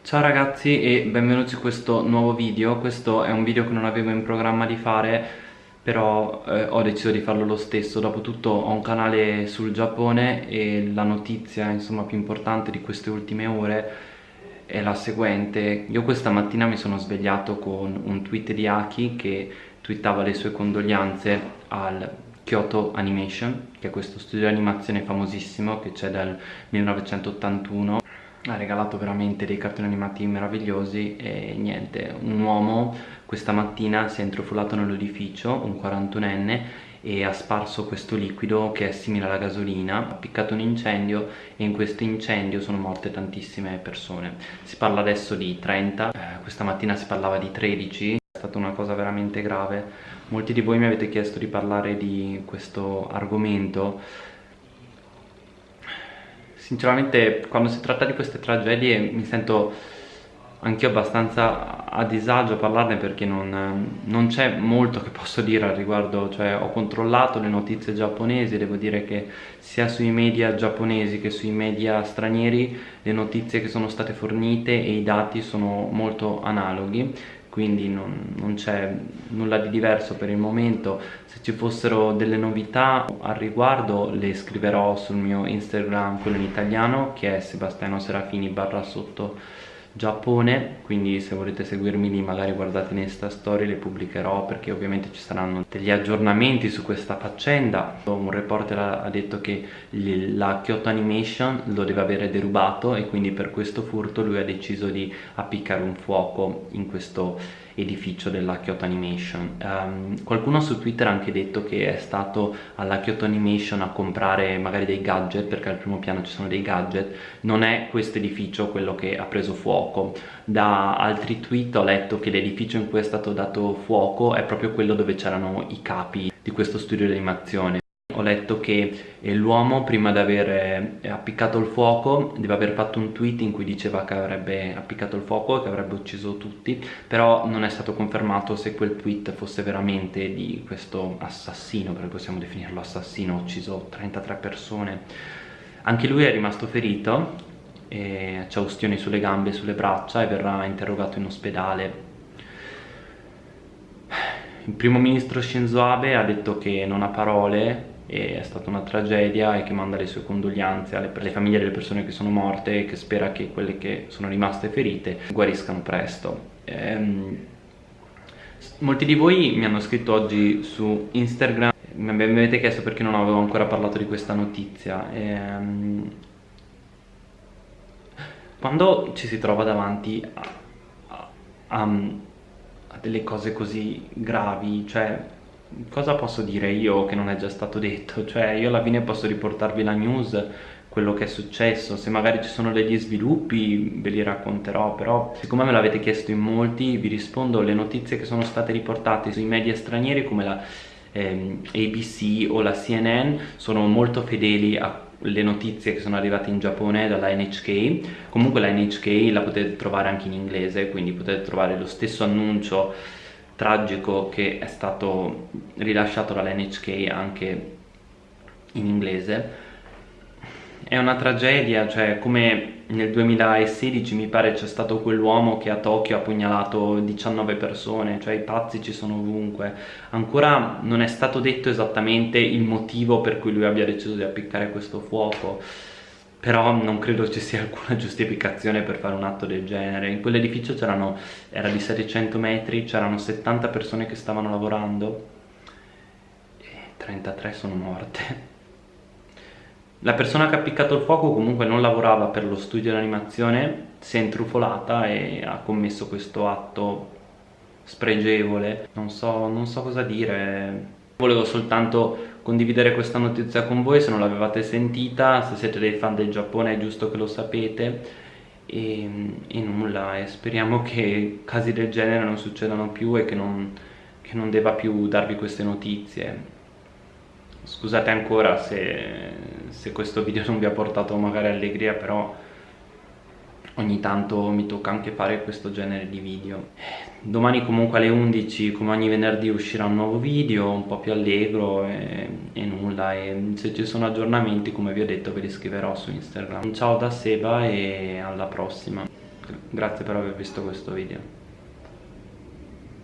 Ciao ragazzi e benvenuti in questo nuovo video. Questo è un video che non avevo in programma di fare Però eh, ho deciso di farlo lo stesso. Dopotutto ho un canale sul Giappone E la notizia insomma più importante di queste ultime ore È la seguente. Io questa mattina mi sono svegliato con un tweet di Aki Che twittava le sue condoglianze al Kyoto Animation Che è questo studio di animazione famosissimo Che c'è dal 1981 ha regalato veramente dei cartoni animati meravigliosi e niente, un uomo questa mattina si è intrufolato nell'edificio, un 41enne e ha sparso questo liquido che è simile alla gasolina, ha piccato un incendio e in questo incendio sono morte tantissime persone. Si parla adesso di 30, eh, questa mattina si parlava di 13, è stata una cosa veramente grave. Molti di voi mi avete chiesto di parlare di questo argomento sinceramente quando si tratta di queste tragedie mi sento anch'io abbastanza a disagio a parlarne perché non, non c'è molto che posso dire al riguardo, cioè ho controllato le notizie giapponesi, devo dire che sia sui media giapponesi che sui media stranieri le notizie che sono state fornite e i dati sono molto analoghi quindi non, non c'è nulla di diverso per il momento. Se ci fossero delle novità al riguardo le scriverò sul mio instagram quello in italiano che è sebastiano serafini barra sotto Giappone quindi se volete seguirmi lì magari guardate in Insta Story le pubblicherò perché ovviamente ci saranno degli aggiornamenti su questa faccenda. Un reporter ha detto che la Kyoto Animation lo deve avere derubato e quindi per questo furto lui ha deciso di appiccare un fuoco in questo edificio della Kyoto Animation. Um, qualcuno su Twitter ha anche detto che è stato alla Kyoto Animation a comprare magari dei gadget perché al primo piano ci sono dei gadget. Non è questo edificio quello che ha preso fuoco. Da altri tweet ho letto che l'edificio in cui è stato dato fuoco è proprio quello dove c'erano i capi di questo studio di animazione ho letto che eh, l'uomo prima di aver eh, appiccato il fuoco deve aver fatto un tweet in cui diceva che avrebbe appiccato il fuoco e che avrebbe ucciso tutti però non è stato confermato se quel tweet fosse veramente di questo assassino perché possiamo definirlo assassino ha ucciso 33 persone. Anche lui è rimasto ferito ha ustioni sulle gambe e sulle braccia e verrà interrogato in ospedale. Il primo ministro Shinzo Abe ha detto che non ha parole è stata una tragedia e che manda le sue condoglianze alle, alle, famiglie delle persone che sono morte e che spera che quelle che sono rimaste ferite guariscano presto. Ehm, molti di voi mi hanno scritto oggi su Instagram, mi avete chiesto perché non avevo ancora parlato di questa notizia. Ehm, quando ci si trova davanti a, a, a, a delle cose così gravi, cioè cosa posso dire io che non è già stato detto? Cioè io alla fine posso riportarvi la news, quello che è successo, se magari ci sono degli sviluppi ve li racconterò, però siccome me l'avete chiesto in molti vi rispondo. Le notizie che sono state riportate sui media stranieri come la ehm, ABC o la CNN sono molto fedeli a le notizie che sono arrivate in Giappone dalla NHK comunque la NHK la potete trovare anche in inglese quindi potete trovare lo stesso annuncio tragico che è stato rilasciato dall'NHK anche in inglese è una tragedia, cioè come nel 2016 mi pare c'è stato quell'uomo che a Tokyo ha pugnalato 19 persone, cioè i pazzi ci sono ovunque. Ancora non è stato detto esattamente il motivo per cui lui abbia deciso di appiccare questo fuoco però non credo ci sia alcuna giustificazione per fare un atto del genere. In quell'edificio c'erano era di 700 metri c'erano 70 persone che stavano lavorando e 33 sono morte. La persona che ha appiccato il fuoco comunque non lavorava per lo studio di animazione si è intrufolata e ha commesso questo atto spregevole. Non so, non so cosa dire. Volevo soltanto condividere questa notizia con voi se non l'avevate sentita, se siete dei fan del Giappone è giusto che lo sapete. E, e nulla, e speriamo che casi del genere non succedano più e che non, che non debba più darvi queste notizie. Scusate ancora se, se questo video non vi ha portato magari allegria però ogni tanto mi tocca anche fare questo genere di video. Domani comunque alle 11 come ogni venerdì uscirà un nuovo video un po' più allegro e, e, nulla. E se ci sono aggiornamenti come vi ho detto ve li scriverò su Instagram. Ciao da Seba e alla prossima. Grazie per aver visto questo video.